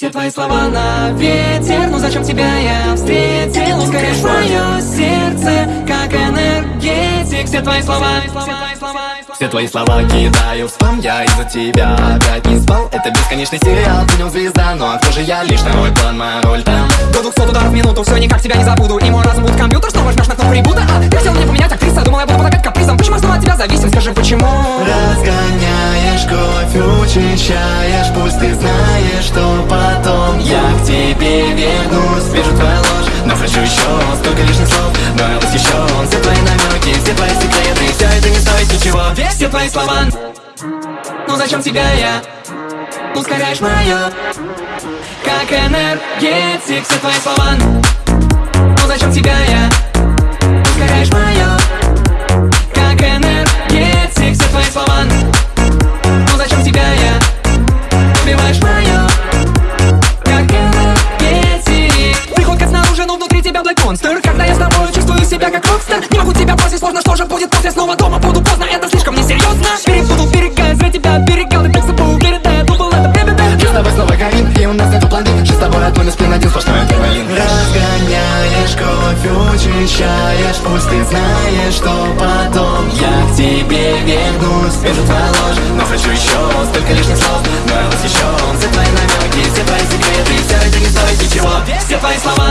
Все твои слова на ветер. Ну зачем тебя я встретил? Ускоряешь мое сердце, как энергетик. Все твои слова, все твои слова все твои слова кидаю в спам. Я из-за тебя опять не спал. Это бесконечный сериал, ты нем звезда. Ну а кто же я? Лишь второй план, моя роль там. До 200 ударов в минуту, все никак тебя не забуду. И мой разум будет компьютер, снова жмешь на кнопку ребута. А ты хотел мне поменять актриса, думал я буду под опять капризом Почему я снова от тебя зависим, скажи почему? Разгоняешь кровь, учащаешь Пусть ты еще столько лишних слов. Но я восхищен, все твои намеки, все твои секреты. Все это не стоит ничего все твои слова. Ну зачем тебя я? Ускоряешь мое Как энергетик Все твои слова. Ну зачем тебя я монстр. Когда я с тобой чувствую себя как рокстер Не могу тебя бросить, сложно, что же будет после? Снова дома буду поздно, это слишком несерьезно Перепутал берега, зря тебя берегал И так собой уверен, да, я думал, это время, да Мы с тобой снова горим, и у нас нету планы Сейчас с тобой одной спин, один сплошной адреналин. Разгоняешь кровь, учащаешь Пусть ты знаешь, что потом Я к тебе вернусь. Вижу твою ложь, но хочу еще Столько лишних слов, но я восхищен Все твои намеки, все твои секреты. Все это не стоит ничего, все твои слова